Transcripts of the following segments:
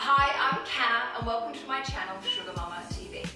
Hi, I'm Kat and welcome to my channel Sugar Mama TV.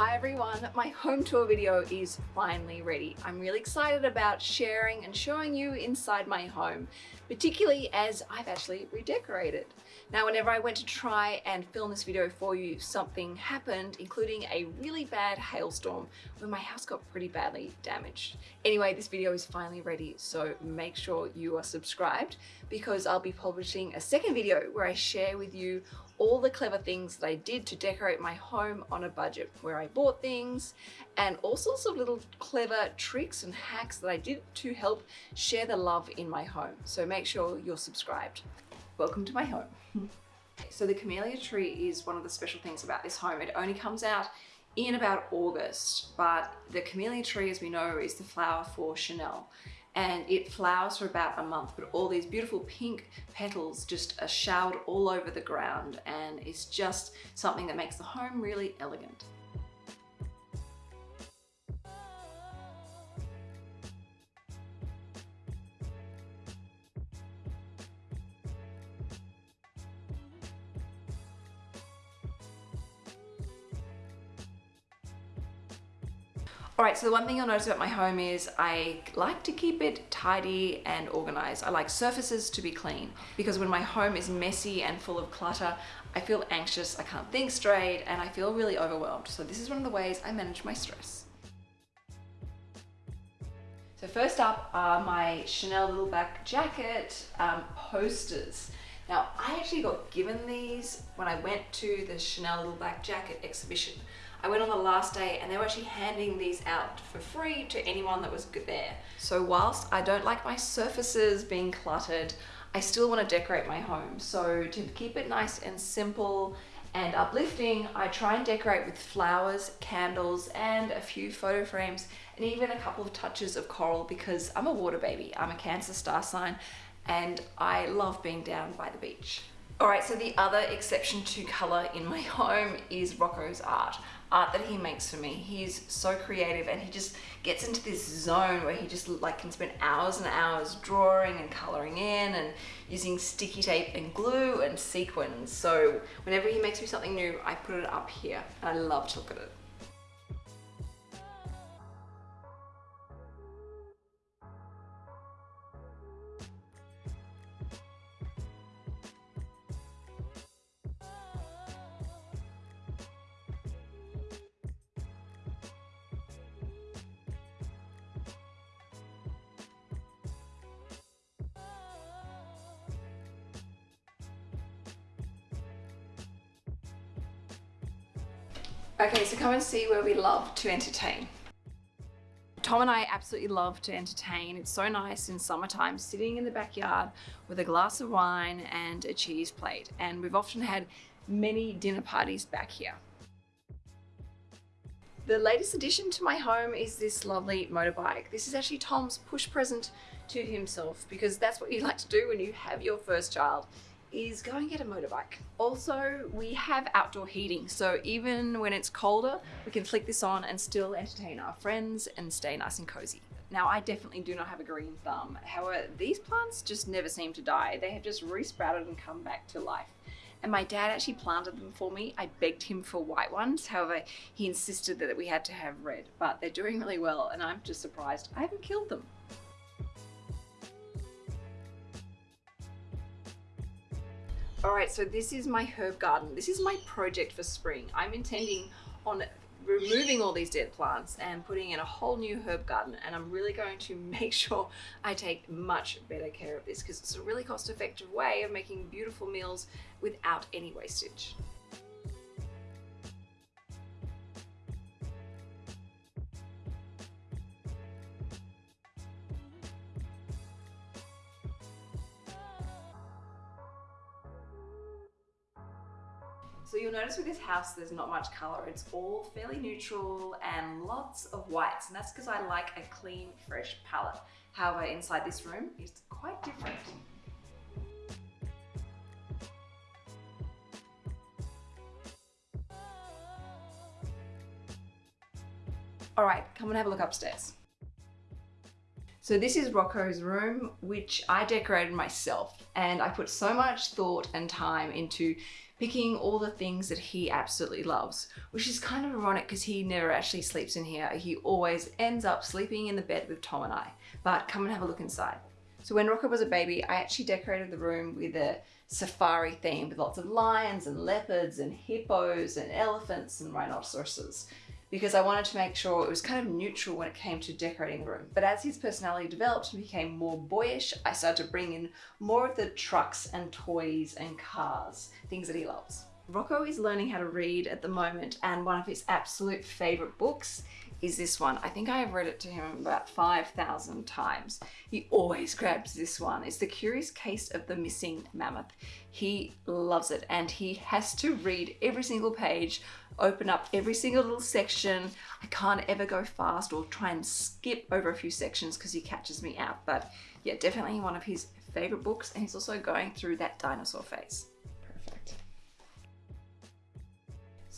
Hi everyone, my home tour video is finally ready. I'm really excited about sharing and showing you inside my home, particularly as I've actually redecorated. Now whenever I went to try and film this video for you, something happened, including a really bad hailstorm where my house got pretty badly damaged. Anyway, this video is finally ready, so make sure you are subscribed because I'll be publishing a second video where I share with you all the clever things that I did to decorate my home on a budget, where I bought things and all sorts of little clever tricks and hacks that I did to help share the love in my home. So make sure you're subscribed. Welcome to my home. so the camellia tree is one of the special things about this home. It only comes out in about August, but the camellia tree, as we know, is the flower for Chanel and it flowers for about a month but all these beautiful pink petals just are showered all over the ground and it's just something that makes the home really elegant. All right, so the one thing you'll notice about my home is I like to keep it tidy and organized. I like surfaces to be clean because when my home is messy and full of clutter, I feel anxious, I can't think straight, and I feel really overwhelmed. So this is one of the ways I manage my stress. So first up are my Chanel Little Black Jacket um, posters. Now, I actually got given these when I went to the Chanel Little Black Jacket exhibition. I went on the last day and they were actually handing these out for free to anyone that was there. So whilst I don't like my surfaces being cluttered, I still want to decorate my home. So to keep it nice and simple and uplifting, I try and decorate with flowers, candles, and a few photo frames, and even a couple of touches of coral because I'm a water baby. I'm a Cancer star sign, and I love being down by the beach. All right, so the other exception to color in my home is Rocco's art art that he makes for me. He's so creative and he just gets into this zone where he just like can spend hours and hours drawing and coloring in and using sticky tape and glue and sequins. So whenever he makes me something new, I put it up here and I love to look at it. Okay, so come and see where we love to entertain. Tom and I absolutely love to entertain. It's so nice in summertime sitting in the backyard with a glass of wine and a cheese plate. And we've often had many dinner parties back here. The latest addition to my home is this lovely motorbike. This is actually Tom's push present to himself because that's what you like to do when you have your first child is go and get a motorbike. Also, we have outdoor heating, so even when it's colder, we can flick this on and still entertain our friends and stay nice and cozy. Now, I definitely do not have a green thumb. However, these plants just never seem to die. They have just resprouted and come back to life. And my dad actually planted them for me. I begged him for white ones. However, he insisted that we had to have red, but they're doing really well and I'm just surprised I haven't killed them. All right, so this is my herb garden. This is my project for spring. I'm intending on removing all these dead plants and putting in a whole new herb garden and I'm really going to make sure I take much better care of this because it's a really cost effective way of making beautiful meals without any wastage. So you'll notice with this house there's not much colour. It's all fairly neutral and lots of whites and that's because I like a clean, fresh palette. However, inside this room it's quite different. All right, come and have a look upstairs. So this is Rocco's room, which I decorated myself and I put so much thought and time into picking all the things that he absolutely loves, which is kind of ironic because he never actually sleeps in here. He always ends up sleeping in the bed with Tom and I, but come and have a look inside. So when Rocco was a baby, I actually decorated the room with a safari theme with lots of lions and leopards and hippos and elephants and rhinoceroses because I wanted to make sure it was kind of neutral when it came to decorating the room. But as his personality developed and became more boyish, I started to bring in more of the trucks and toys and cars, things that he loves. Rocco is learning how to read at the moment and one of his absolute favorite books is this one. I think I have read it to him about 5,000 times. He always grabs this one. It's The Curious Case of the Missing Mammoth. He loves it and he has to read every single page, open up every single little section. I can't ever go fast or try and skip over a few sections because he catches me out. But yeah, definitely one of his favorite books and he's also going through that dinosaur phase.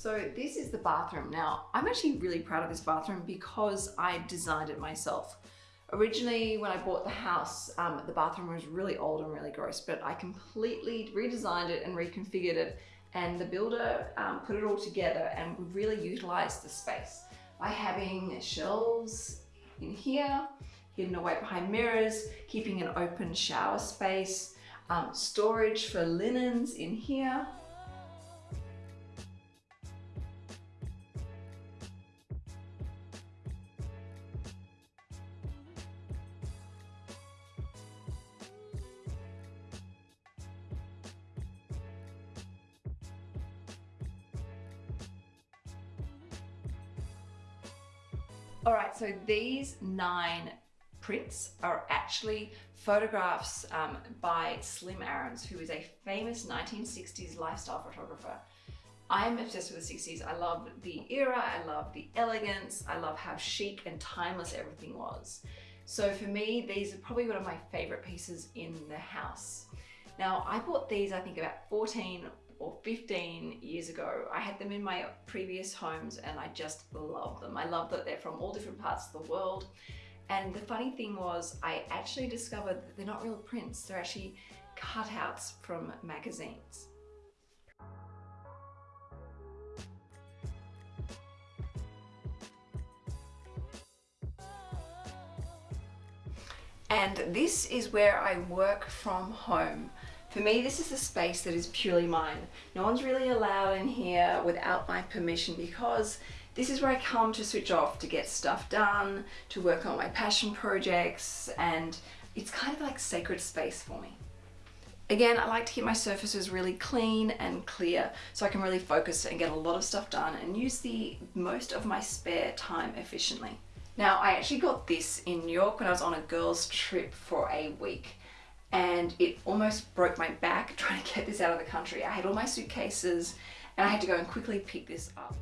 So this is the bathroom. Now, I'm actually really proud of this bathroom because I designed it myself. Originally, when I bought the house, um, the bathroom was really old and really gross, but I completely redesigned it and reconfigured it and the builder um, put it all together and really utilized the space by having shelves in here, hidden away behind mirrors, keeping an open shower space, um, storage for linens in here, All right, so these nine prints are actually photographs um, by Slim Aarons, who is a famous 1960s lifestyle photographer. I'm obsessed with the 60s. I love the era, I love the elegance, I love how chic and timeless everything was. So for me, these are probably one of my favorite pieces in the house. Now, I bought these, I think about 14 or 15 years ago. I had them in my previous homes and I just love them. I love that they're from all different parts of the world. And the funny thing was I actually discovered that they're not real prints. They're actually cutouts from magazines. And this is where I work from home. For me, this is a space that is purely mine. No one's really allowed in here without my permission because this is where I come to switch off, to get stuff done, to work on my passion projects, and it's kind of like sacred space for me. Again, I like to keep my surfaces really clean and clear so I can really focus and get a lot of stuff done and use the most of my spare time efficiently. Now, I actually got this in New York when I was on a girls trip for a week and it almost broke my back trying to get this out of the country. I had all my suitcases and I had to go and quickly pick this up.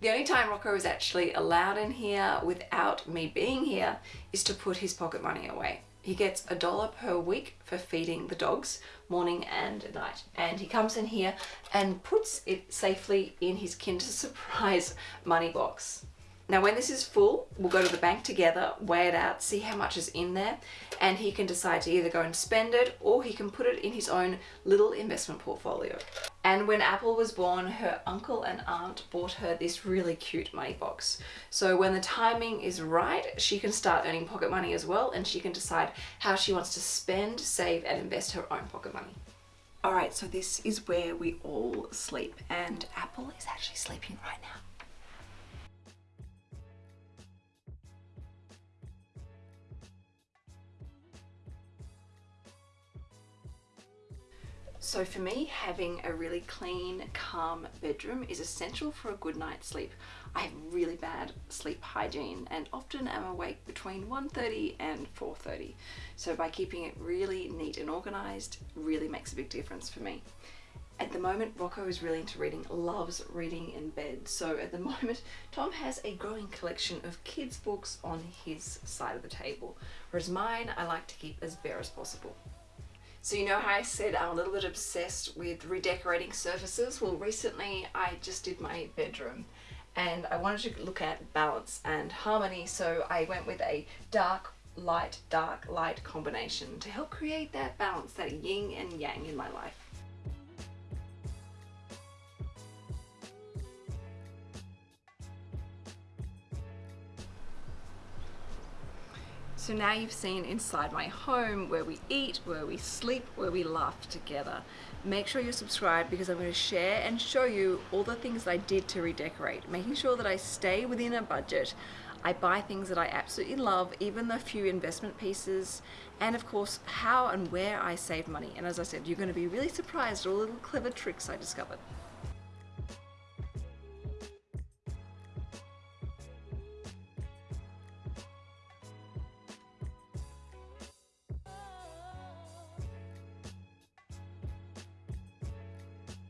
The only time Rocco is actually allowed in here without me being here is to put his pocket money away. He gets a dollar per week for feeding the dogs morning and night. And he comes in here and puts it safely in his Kinder Surprise money box. Now when this is full, we'll go to the bank together, weigh it out, see how much is in there, and he can decide to either go and spend it or he can put it in his own little investment portfolio. And when Apple was born, her uncle and aunt bought her this really cute money box. So when the timing is right, she can start earning pocket money as well and she can decide how she wants to spend, save and invest her own pocket money. Alright, so this is where we all sleep and Apple is actually sleeping right now. So for me, having a really clean, calm bedroom is essential for a good night's sleep. I have really bad sleep hygiene and often am awake between 1.30 and 4.30. So by keeping it really neat and organized really makes a big difference for me. At the moment, Rocco is really into reading, loves reading in bed. So at the moment, Tom has a growing collection of kids' books on his side of the table, whereas mine I like to keep as bare as possible. So you know how I said I'm a little bit obsessed with redecorating surfaces? Well, recently I just did my bedroom and I wanted to look at balance and harmony, so I went with a dark light, dark light combination to help create that balance, that yin and yang in my life. So now you've seen inside my home where we eat, where we sleep, where we laugh together. Make sure you're subscribed because I'm going to share and show you all the things that I did to redecorate, making sure that I stay within a budget. I buy things that I absolutely love, even the few investment pieces, and of course, how and where I save money. And as I said, you're going to be really surprised at all the little clever tricks I discovered.